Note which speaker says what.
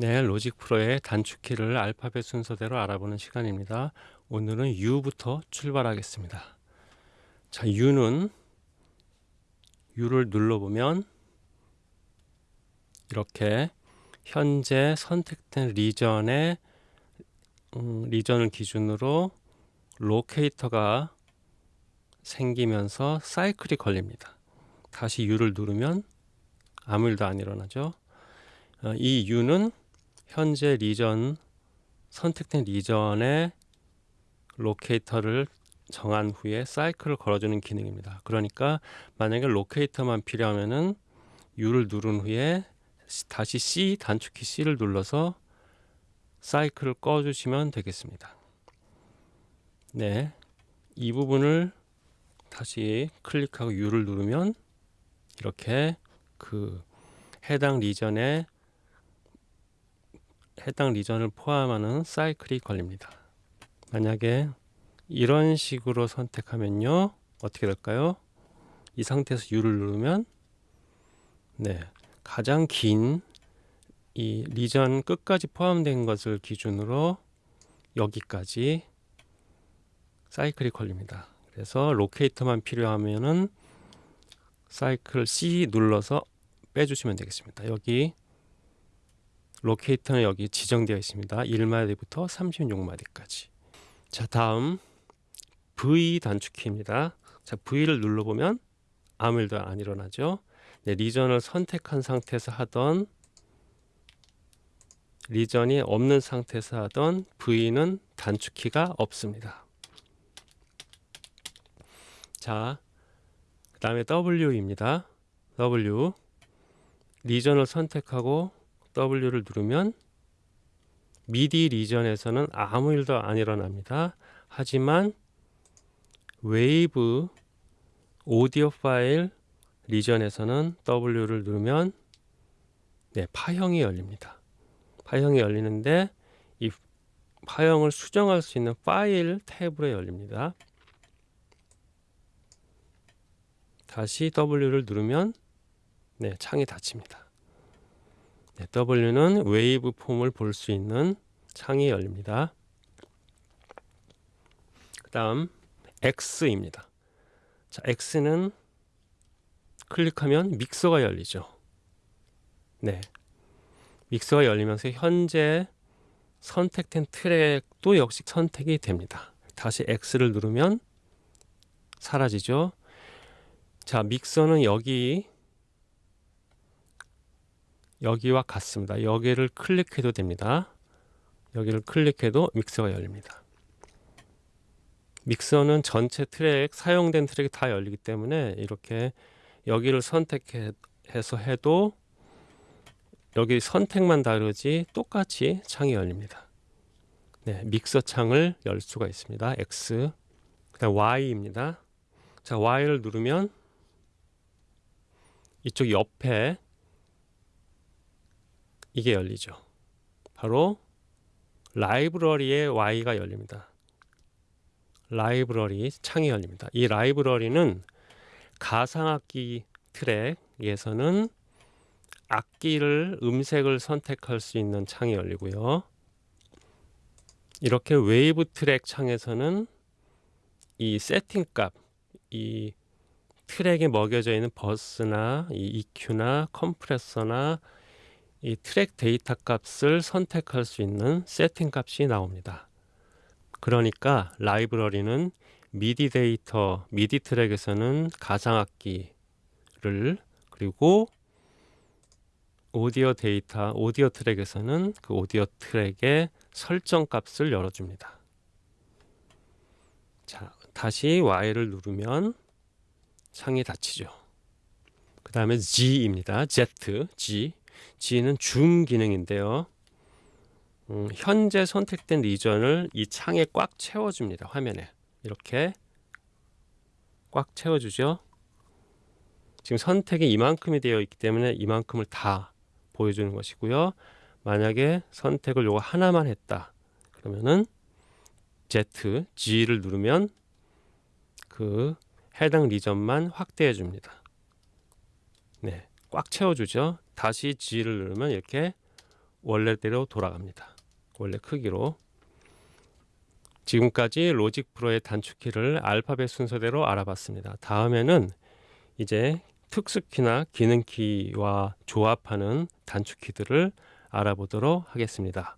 Speaker 1: 네, 로직 프로의 단축키를 알파벳 순서대로 알아보는 시간입니다. 오늘은 U부터 출발하겠습니다. 자, U는 U를 눌러보면 이렇게 현재 선택된 리전의 음, 리전을 기준으로 로케이터가 생기면서 사이클이 걸립니다. 다시 U를 누르면 아무 일도 안 일어나죠. 어, 이 U는 현재 region 선택된 region의 locator를 정한 후에 사이클을 걸어주는 기능입니다. 그러니까 만약에 locator만 필요하면은 U를 누른 후에 다시 C 단축키 C를 눌러서 사이클을 꺼주시면 되겠습니다. 네, 이 부분을 다시 클릭하고 U를 누르면 이렇게 그 해당 리전의 해당 리전을 포함하는 사이클이 걸립니다. 만약에 이런 식으로 선택하면요 어떻게 될까요? 이 상태에서 U를 누르면 네 가장 긴 이 리전 끝까지 포함된 것을 기준으로 여기까지 사이클이 걸립니다. 그래서 로케이터만 필요하면은 사이클 C 눌러서 빼주시면 되겠습니다. 여기 로케이터는 여기 지정되어 있습니다. 1마디부터 36마디까지. 자, 다음 V 단축키입니다. 자, V를 눌러보면 아무 일도 안 일어나죠. 네, 리전을 선택한 상태에서 하던 region이 없는 상태에서 하던 V는 단축키가 없습니다. 자, 그 다음에 W입니다. W region을 선택하고 W를 누르면 미디 region에서는 아무 일도 안 일어납니다. 하지만 웨이브 오디오 파일 region에서는 W를 누르면 네, 파형이 열립니다. 파형이 열리는데 이 파형을 수정할 수 있는 파일 탭으로 열립니다. 다시 W를 누르면 네, 창이 닫힙니다. 네, W는 waveform을 볼 수 있는 창이 열립니다. 그 다음 X입니다. 자, X는 클릭하면 믹서가 열리죠. 네. 믹서가 열리면서 현재 선택된 트랙도 역시 선택이 됩니다. 다시 X를 누르면 사라지죠. 자, 믹서는 여기 여기와 같습니다. 여기를 클릭해도 됩니다. 여기를 클릭해도 믹서가 열립니다. 믹서는 전체 트랙, 사용된 트랙이 다 열리기 때문에 이렇게 여기를 선택해서 해도 여기 선택만 다르지 똑같이 창이 열립니다. 네, 믹서 창을 열 수가 있습니다. X. 그다음 Y입니다. 자, Y를 누르면 이쪽 옆에 이게 열리죠. 바로 라이브러리의 Y가 열립니다. 라이브러리 창이 열립니다. 이 라이브러리는 가상악기 트랙에서는 악기를 음색을 선택할 수 있는 창이 열리고요. 이렇게 웨이브 트랙 창에서는 이 세팅 값, 이 트랙에 먹여져 있는 버스나 이 EQ나 컴프레서나 이 트랙 데이터 값을 선택할 수 있는 세팅 값이 나옵니다. 그러니까 라이브러리는 미디 데이터, 미디 트랙에서는 가상악기를 그리고 오디오 데이터, 오디오 트랙에서는 그 오디오 트랙의 설정 값을 열어줍니다. 자, 다시 Y를 누르면 창이 닫히죠. 그 다음에 G입니다. Z, G. G는 줌 기능인데요. 음, 현재 선택된 리전을 이 창에 꽉 채워줍니다. 화면에 이렇게 꽉 채워주죠. 지금 선택이 이만큼이 되어 있기 때문에 이만큼을 다 보여주는 것이고요. 만약에 선택을 요거 하나만 했다. 그러면은 Z, G를 누르면 그 해당 리전만 확대해 줍니다. 네, 꽉 채워주죠. 다시 G를 누르면 이렇게 원래대로 돌아갑니다. 원래 크기로. 지금까지 로직 프로의 단축키를 알파벳 순서대로 알아봤습니다. 다음에는 이제 특수키나 기능키와 조합하는 단축키들을 알아보도록 하겠습니다.